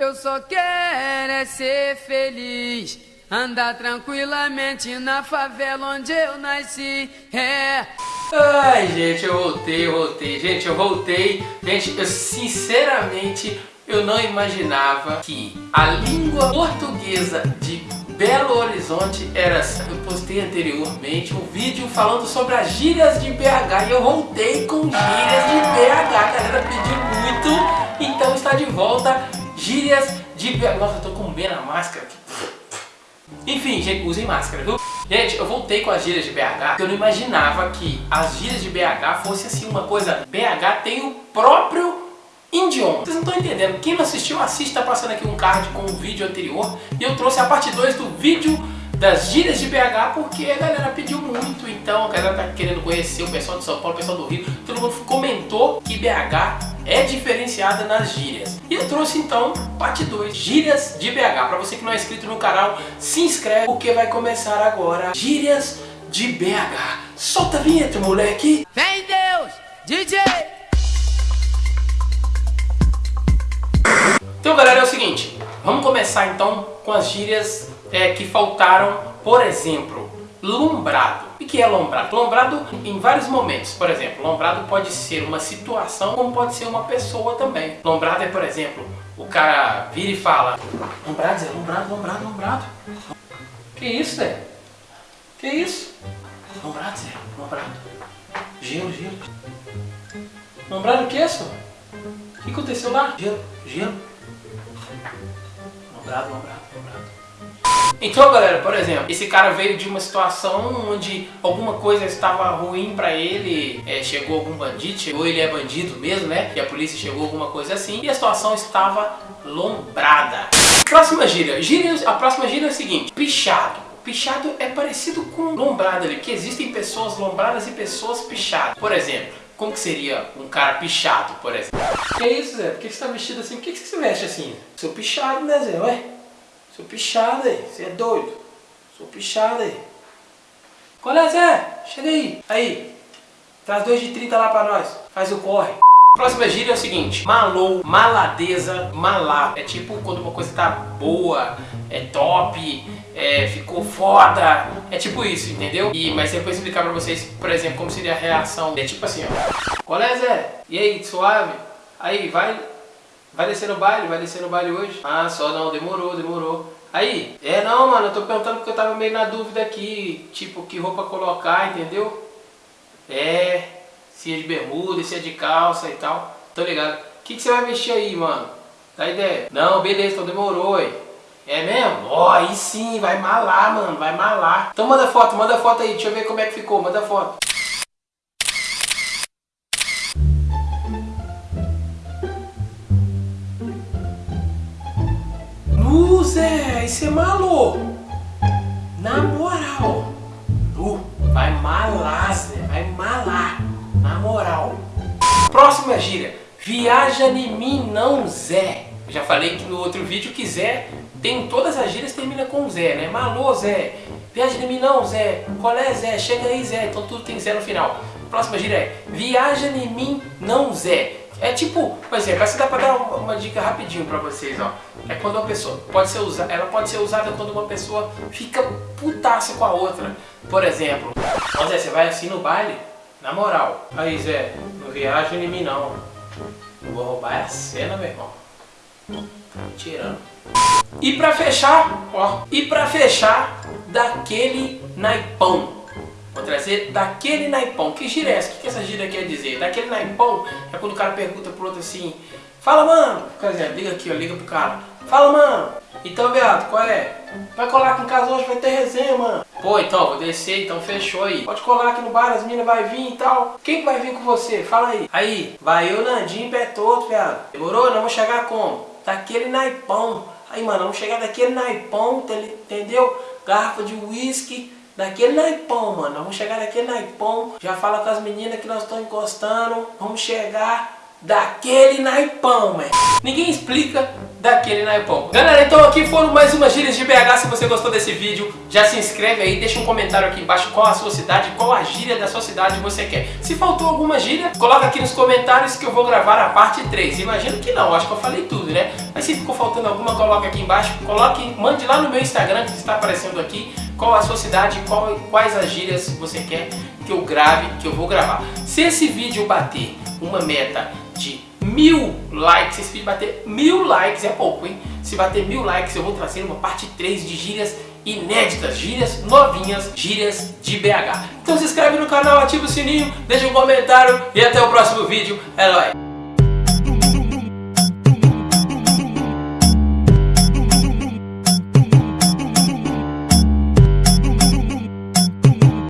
Eu só quero é ser feliz, andar tranquilamente na favela onde eu nasci. É. Ai, gente, eu voltei, eu voltei. Gente, eu voltei. Gente, eu sinceramente eu não imaginava que a língua portuguesa de Belo Horizonte era. Eu postei anteriormente um vídeo falando sobre as gírias de BH e eu voltei com gírias de BH. A galera pediu muito, então está de volta gírias de. Nossa, eu tô com B na máscara. Enfim, gente, usem máscara, viu? Gente, eu voltei com as gírias de BH, eu não imaginava que as gírias de BH fosse assim uma coisa... BH tem o próprio idioma. Vocês não estão entendendo. Quem não assistiu, assiste, tá passando aqui um card com o vídeo anterior. E eu trouxe a parte 2 do vídeo das gírias de BH porque a galera pediu muito, então a galera tá querendo conhecer o pessoal de São Paulo, o pessoal do Rio, todo mundo comentou que BH é diferenciada nas gírias. E eu trouxe então parte 2, gírias de BH. Para você que não é inscrito no canal, se inscreve porque vai começar agora gírias de BH. Solta a vinheta, moleque! Vem Deus, DJ! Então galera, é o seguinte, vamos começar então com as gírias é, que faltaram, por exemplo, lombrado. O que é lombrado? Lombrado em vários momentos. Por exemplo, lombrado pode ser uma situação, como pode ser uma pessoa também. Lombrado é, por exemplo, o cara vira e fala Lombrado, Zé, lombrado, lombrado, lombrado. Que isso, Zé? Que isso? Lombrado, Zé, lombrado. Gelo, gelo. Lombrado o que é isso? O que aconteceu lá? Gelo, gelo. Lombrado, lombrado, lombrado. Então, galera, por exemplo, esse cara veio de uma situação onde alguma coisa estava ruim pra ele, é, chegou algum bandido, ou ele é bandido mesmo, né? E a polícia chegou alguma coisa assim, e a situação estava lombrada. Próxima gíria. gíria a próxima gíria é a seguinte, pichado. Pichado é parecido com lombrada ali, porque existem pessoas lombradas e pessoas pichadas. Por exemplo, como que seria um cara pichado, por exemplo? Que isso, Zé? Por que você tá vestido assim? Por que você veste assim? Sou pichado, né, Zé? Ué? Sou pichado aí, você é doido. Sou pichado aí. Qual é, Zé? Chega aí. Aí. Traz dois de 30 lá pra nós. Faz o corre. Próxima gíria é o seguinte, malou, maladeza, malá. É tipo quando uma coisa tá boa, é top, é, ficou foda. É tipo isso, entendeu? E, mas depois explicar pra vocês, por exemplo, como seria a reação. É tipo assim, ó. Qual é, Zé? E aí, suave? Aí, vai, Vai descer no baile? Vai descer no baile hoje? Ah, só não, demorou, demorou. Aí, é não, mano, eu tô perguntando porque eu tava meio na dúvida aqui, tipo, que roupa colocar, entendeu? É, se é de bermuda, se é de calça e tal. Tô ligado. O que, que você vai vestir aí, mano? Dá ideia? Não, beleza, então demorou, aí. É mesmo? Ó, oh, aí sim, vai malar, mano, vai malar. Então manda foto, manda foto aí, deixa eu ver como é que ficou, manda foto. Zé, isso é maluco. Na moral. Uh, vai malar, Zé. Vai malar. Na moral. Próxima gíria. Viaja em mim não, Zé. Já falei que no outro vídeo que Zé tem todas as gírias termina com Zé, né? Malô, Zé. Viaja em mim não, Zé. Qual é, Zé? Chega aí, Zé. Então tudo tem Zé no final. Próxima gíria é Viaja em mim não, Zé. É tipo, por exemplo, essa dá pra dar uma, uma, dica rapidinho pra vocês, ó. É quando uma pessoa pode ser usada, ela pode ser usada quando uma pessoa fica putaça com a outra. Por exemplo, ó Zé, você vai assim no baile? Na moral. Aí Zé, não viaja em mim não. Vou roubar a cena, meu irmão. Tirando. E pra fechar, ó. E pra fechar, daquele naipão. Vou trazer daquele naipão. Que gira é essa? O que, essa gira quer dizer? Daquele naipão é quando o cara pergunta pro outro assim Fala, mano. Por exemplo, liga aqui, ó, liga pro cara. Fala, mano. Então, Beato, qual é? Vai colar aqui em casa hoje, vai ter resenha, mano. Pô, então, vou descer, então fechou aí. Pode colar aqui no bar, as minas vai vir e tal. Quem que vai vir com você? Fala aí. Aí, vai eu, Nandinho, pé todo, viado. Demorou? Não vamos chegar como? Daquele naipão. Aí, mano, vamos chegar daquele naipão, entendeu? Garrafa de uísque daquele naipão, mano. Vamos chegar daquele naipão. Já fala com as meninas que nós estamos encostando. Vamos chegar daquele naipão, mano. Ninguém explica daquele naipão. Galera, então aqui foram mais umas gírias de BH. Se você gostou desse vídeo, já se inscreve aí, deixa um comentário aqui embaixo qual a sua cidade, qual a gíria da sua cidade você quer. Se faltou alguma gíria, coloca aqui nos comentários que eu vou gravar a parte 3. Imagino que não, acho que eu falei tudo, né? Mas se ficou faltando alguma, coloca aqui embaixo, coloque, mande lá no meu Instagram que está aparecendo aqui, qual a sua cidade, qual, quais as gírias você quer que eu grave, que eu vou gravar. Se esse vídeo bater uma meta mil likes, se esse vídeo bater mil likes, é pouco, hein? Se bater mil likes, eu vou trazer uma parte 3 de gírias inéditas, gírias novinhas, gírias de BH. Então se inscreve no canal, ativa o sininho, deixa um comentário e até o próximo vídeo. É nóis!